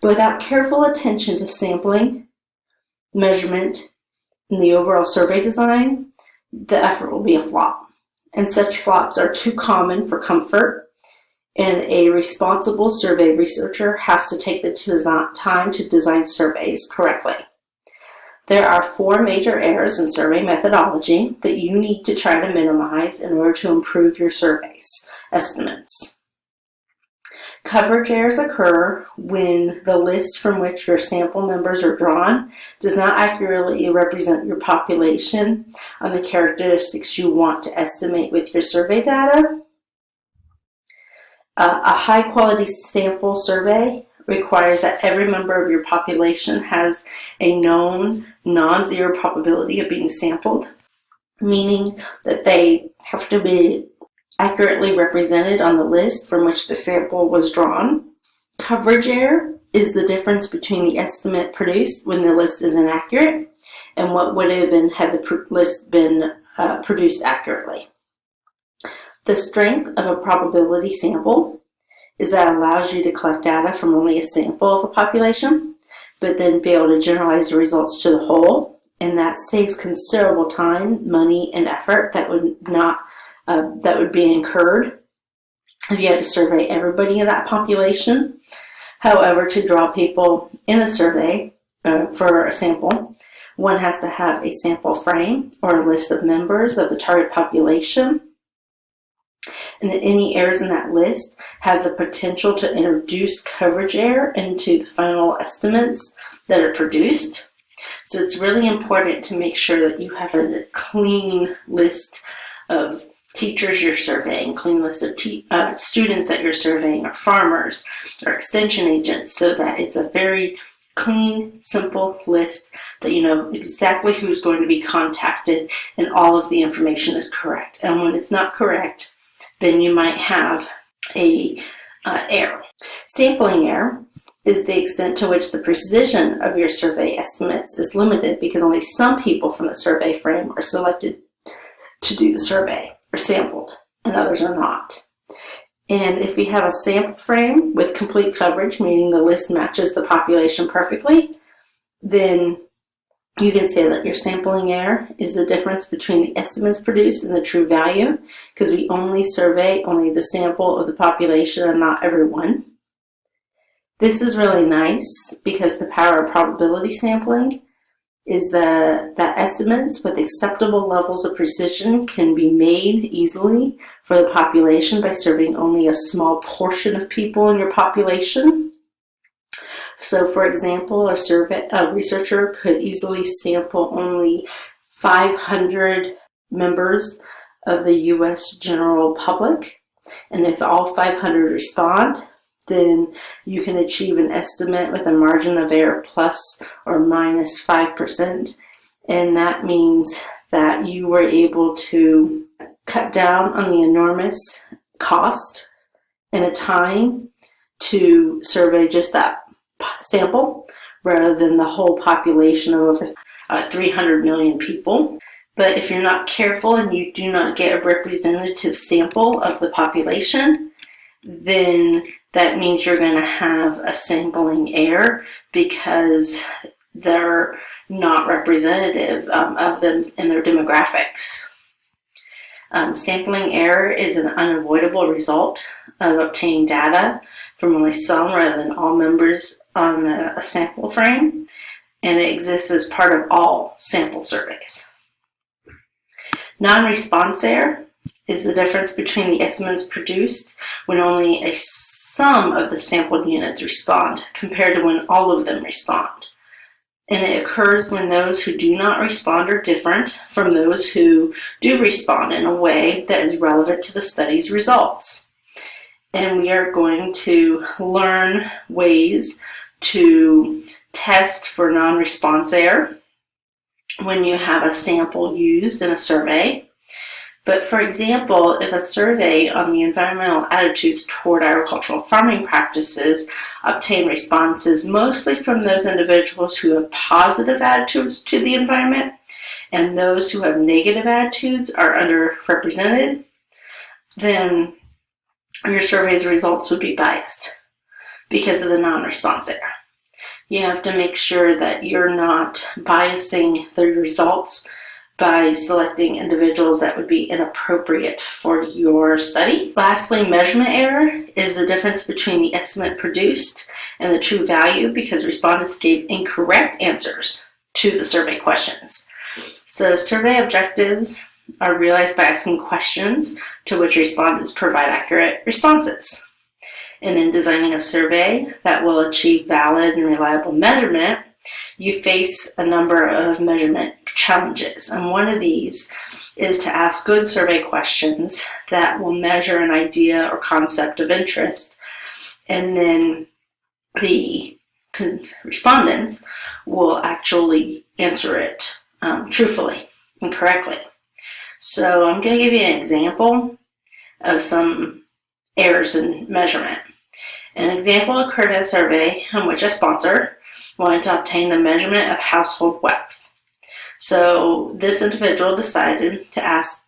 But without careful attention to sampling, measurement, and the overall survey design, the effort will be a flop. And such flops are too common for comfort, and a responsible survey researcher has to take the time to design surveys correctly. There are four major errors in survey methodology that you need to try to minimize in order to improve your surveys estimates. Coverage errors occur when the list from which your sample members are drawn does not accurately represent your population on the characteristics you want to estimate with your survey data. Uh, a high quality sample survey requires that every member of your population has a known non-zero probability of being sampled, meaning that they have to be accurately represented on the list from which the sample was drawn. Coverage error is the difference between the estimate produced when the list is inaccurate and what would have been had the list been uh, produced accurately. The strength of a probability sample is that it allows you to collect data from only a sample of a population, but then be able to generalize the results to the whole, and that saves considerable time, money, and effort that would not uh, that would be incurred if you had to survey everybody in that population. However, to draw people in a survey uh, for a sample, one has to have a sample frame or a list of members of the target population. And any errors in that list have the potential to introduce coverage error into the final estimates that are produced. So it's really important to make sure that you have a clean list of teachers you're surveying, clean list of uh, students that you're surveying, or farmers, or extension agents, so that it's a very clean, simple list that you know exactly who's going to be contacted and all of the information is correct. And when it's not correct, then you might have a uh, error. Sampling error is the extent to which the precision of your survey estimates is limited because only some people from the survey frame are selected to do the survey are sampled and others are not. And if we have a sample frame with complete coverage, meaning the list matches the population perfectly, then you can say that your sampling error is the difference between the estimates produced and the true value, because we only survey only the sample of the population and not everyone. This is really nice because the power of probability sampling is that, that estimates with acceptable levels of precision can be made easily for the population by serving only a small portion of people in your population. So for example, a, survey, a researcher could easily sample only 500 members of the US general public. And if all 500 respond, then you can achieve an estimate with a margin of error plus or minus 5%. And that means that you were able to cut down on the enormous cost and the time to survey just that sample rather than the whole population of over uh, 300 million people. But if you're not careful and you do not get a representative sample of the population, then that means you're going to have a sampling error because they're not representative um, of them in their demographics. Um, sampling error is an unavoidable result of obtaining data from only some rather than all members on a, a sample frame, and it exists as part of all sample surveys. Non-response error is the difference between the estimates produced when only a some of the sampled units respond compared to when all of them respond. And it occurs when those who do not respond are different from those who do respond in a way that is relevant to the study's results. And we are going to learn ways to test for non-response error when you have a sample used in a survey but for example, if a survey on the environmental attitudes toward agricultural farming practices obtain responses mostly from those individuals who have positive attitudes to the environment and those who have negative attitudes are underrepresented, then your survey's results would be biased because of the non-response error. You have to make sure that you're not biasing the results by selecting individuals that would be inappropriate for your study. Lastly, measurement error is the difference between the estimate produced and the true value because respondents gave incorrect answers to the survey questions. So survey objectives are realized by asking questions to which respondents provide accurate responses. And in designing a survey that will achieve valid and reliable measurement, you face a number of measurement challenges. And one of these is to ask good survey questions that will measure an idea or concept of interest. And then the respondents will actually answer it um, truthfully and correctly. So I'm going to give you an example of some errors in measurement. An example occurred in a survey in which a sponsor wanted to obtain the measurement of household wealth. So this individual decided to ask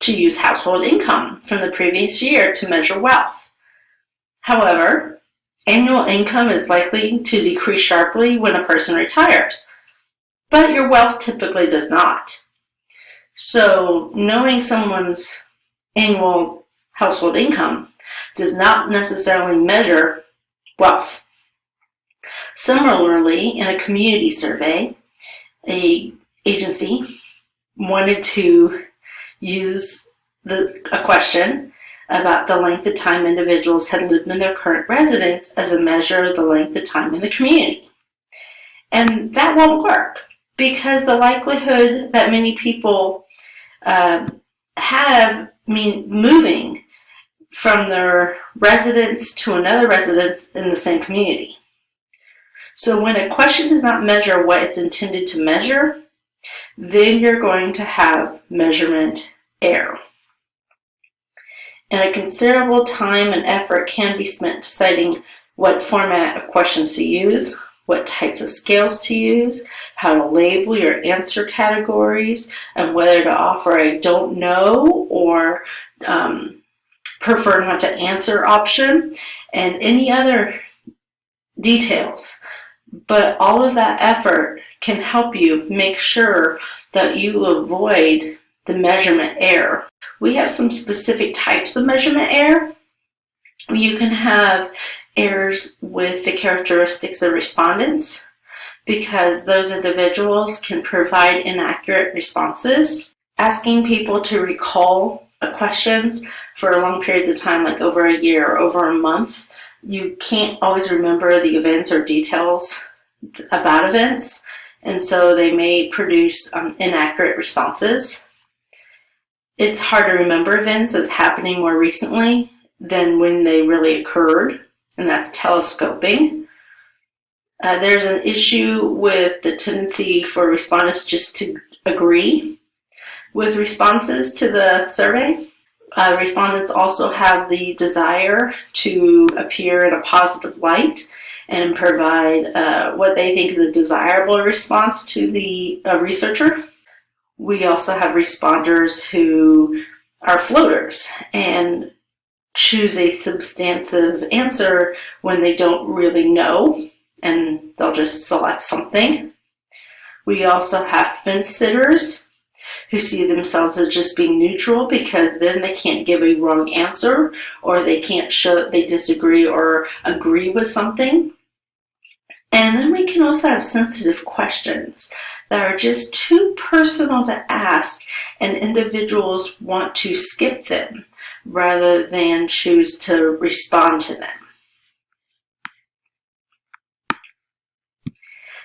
to use household income from the previous year to measure wealth. However, annual income is likely to decrease sharply when a person retires, but your wealth typically does not. So knowing someone's annual household income does not necessarily measure wealth. Similarly, in a community survey, a agency wanted to use the, a question about the length of time individuals had lived in their current residence as a measure of the length of time in the community. And that won't work because the likelihood that many people uh, have mean moving from their residence to another residence in the same community. So when a question does not measure what it's intended to measure, then you're going to have measurement error. And a considerable time and effort can be spent deciding what format of questions to use, what types of scales to use, how to label your answer categories, and whether to offer a don't know or um, prefer not to answer option, and any other details. But all of that effort can help you make sure that you avoid the measurement error. We have some specific types of measurement error. You can have errors with the characteristics of respondents because those individuals can provide inaccurate responses. Asking people to recall questions for long periods of time, like over a year or over a month, you can't always remember the events or details about events, and so they may produce um, inaccurate responses. It's hard to remember events as happening more recently than when they really occurred, and that's telescoping. Uh, there's an issue with the tendency for respondents just to agree with responses to the survey. Uh, respondents also have the desire to appear in a positive light and provide uh, what they think is a desirable response to the uh, researcher. We also have responders who are floaters and choose a substantive answer when they don't really know and they'll just select something. We also have fence sitters who see themselves as just being neutral because then they can't give a wrong answer or they can't show that they disagree or agree with something. And then we can also have sensitive questions that are just too personal to ask and individuals want to skip them rather than choose to respond to them.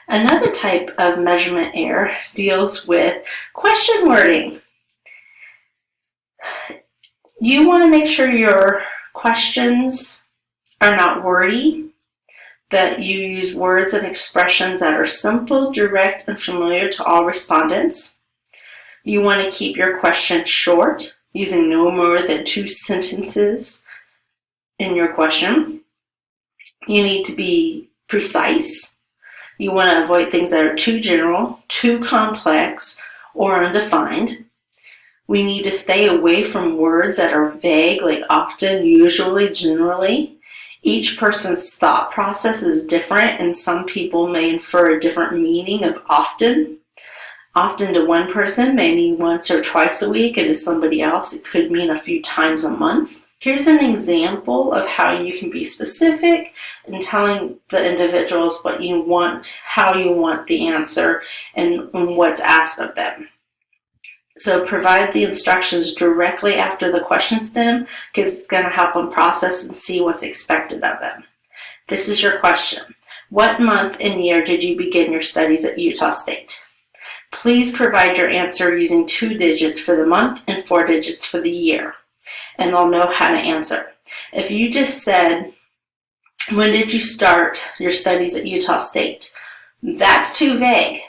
Another type of measurement error deals with question wording. You want to make sure your questions are not wordy, that you use words and expressions that are simple, direct, and familiar to all respondents. You want to keep your question short, using no more than two sentences in your question. You need to be precise you want to avoid things that are too general, too complex, or undefined. We need to stay away from words that are vague, like often, usually, generally, Each person's thought process is different and some people may infer a different meaning of often. Often to one person may mean once or twice a week and to somebody else it could mean a few times a month. Here's an example of how you can be specific in telling the individuals what you want, how you want the answer, and, what's asked of them. So provide the instructions directly after the question stem because it's going to help them process and see what's expected of them. This is your question. What month and year did you begin your studies at Utah State? Please provide your answer using two digits for the month and four digits for the year, and they'll know how to answer. If you just said, when did you start your studies at Utah State? That's too vague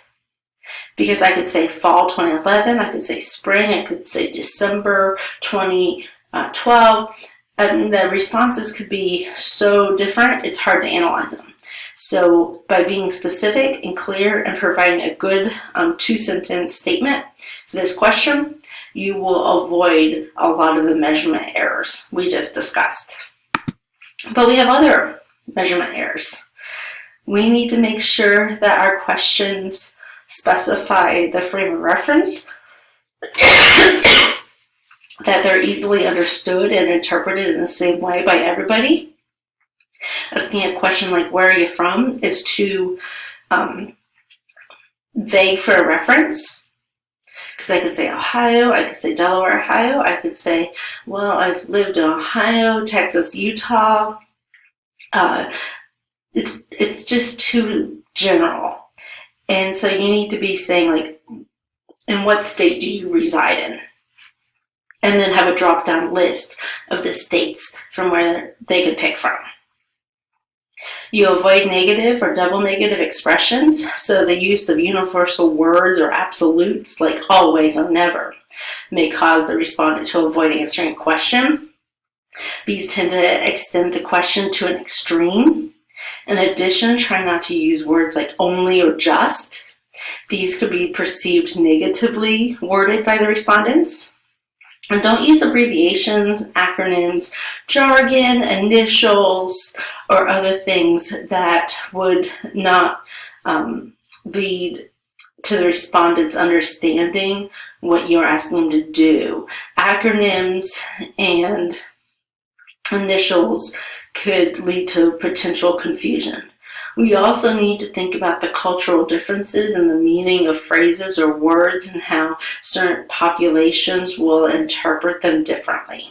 because I could say fall 2011, I could say spring, I could say December 2012. And the responses could be so different, it's hard to analyze them. So by being specific and clear and providing a good um, two-sentence statement for this question, you will avoid a lot of the measurement errors we just discussed. But we have other measurement errors. We need to make sure that our questions specify the frame of reference, that they're easily understood and interpreted in the same way by everybody. Asking a question like, where are you from, is too um, vague for a reference. Because I could say Ohio, I could say Delaware, Ohio, I could say, well, I've lived in Ohio, Texas, Utah. Uh, it's, it's just too general. And so you need to be saying like, in what state do you reside in? And then have a drop down list of the states from where they could pick from. You avoid negative or double negative expressions, so the use of universal words or absolutes like always or never may cause the respondent to avoid answering a question. These tend to extend the question to an extreme in addition, try not to use words like only or just. These could be perceived negatively worded by the respondents. And don't use abbreviations, acronyms, jargon, initials, or other things that would not um, lead to the respondents understanding what you're asking them to do. Acronyms and initials could lead to potential confusion. We also need to think about the cultural differences and the meaning of phrases or words and how certain populations will interpret them differently.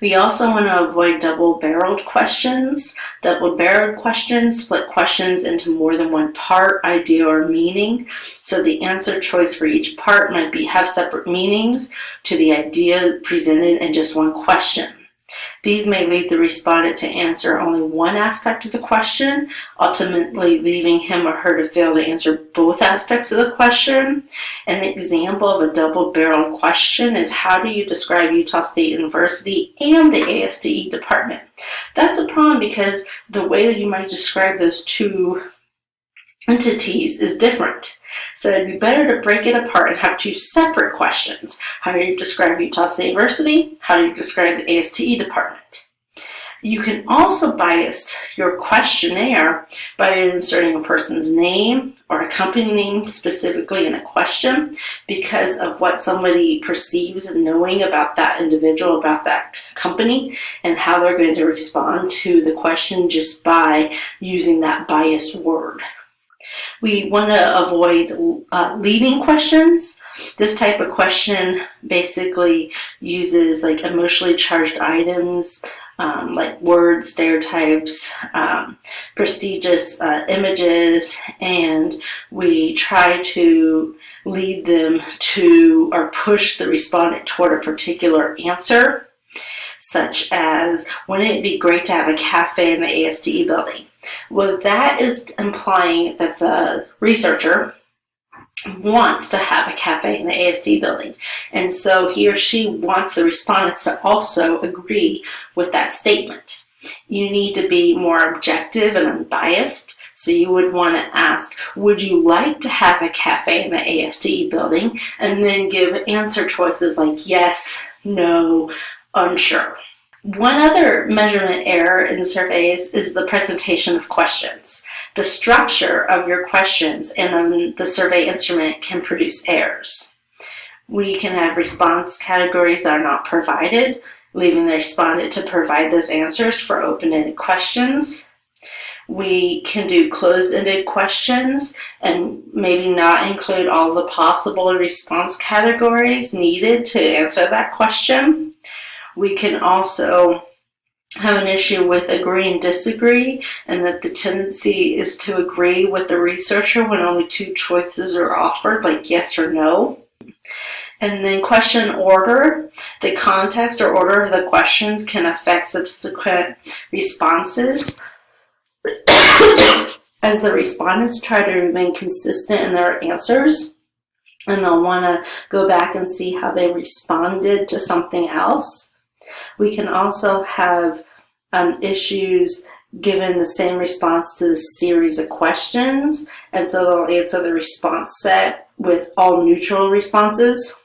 We also want to avoid double-barreled questions. Double-barreled questions split questions into more than one part, idea, or meaning. So the answer choice for each part might be have separate meanings to the idea presented in just one question. These may lead the respondent to answer only one aspect of the question, ultimately leaving him or her to fail to answer both aspects of the question. An example of a double-barreled question is how do you describe Utah State University and the ASTE department? That's a problem because the way that you might describe those two entities is different. So it'd be better to break it apart and have two separate questions. How do you describe Utah State University? How do you describe the ASTE department? You can also bias your questionnaire by inserting a person's name or a company name specifically in a question because of what somebody perceives knowing about that individual, about that company, and how they're going to respond to the question just by using that biased word. We want to avoid uh, leading questions. This type of question basically uses like emotionally charged items, um, like words, stereotypes, um, prestigious uh, images, and we try to lead them to or push the respondent toward a particular answer, such as, wouldn't it be great to have a cafe in the ASTE building? Well, that is implying that the researcher wants to have a cafe in the ASD building. And so he or she wants the respondents to also agree with that statement. You need to be more objective and unbiased. So you would want to ask, would you like to have a cafe in the ASTE building? And then give answer choices like yes, no, unsure. One other measurement error in surveys is the presentation of questions. The structure of your questions in the survey instrument can produce errors. We can have response categories that are not provided, leaving the respondent to provide those answers for open-ended questions. We can do closed-ended questions and maybe not include all the possible response categories needed to answer that question. We can also have an issue with agree and disagree and that the tendency is to agree with the researcher when only two choices are offered, like yes or no. And then question order, the context or order of the questions can affect subsequent responses. As the respondents try to remain consistent in their answers, and they'll want to go back and see how they responded to something else. We can also have um, issues given the same response to the series of questions, and so they'll answer the response set with all neutral responses.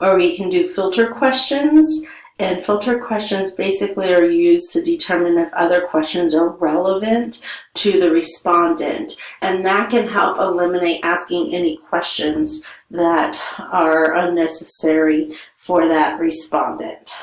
Or we can do filter questions, and filter questions basically are used to determine if other questions are relevant to the respondent. And that can help eliminate asking any questions that are unnecessary for that respondent.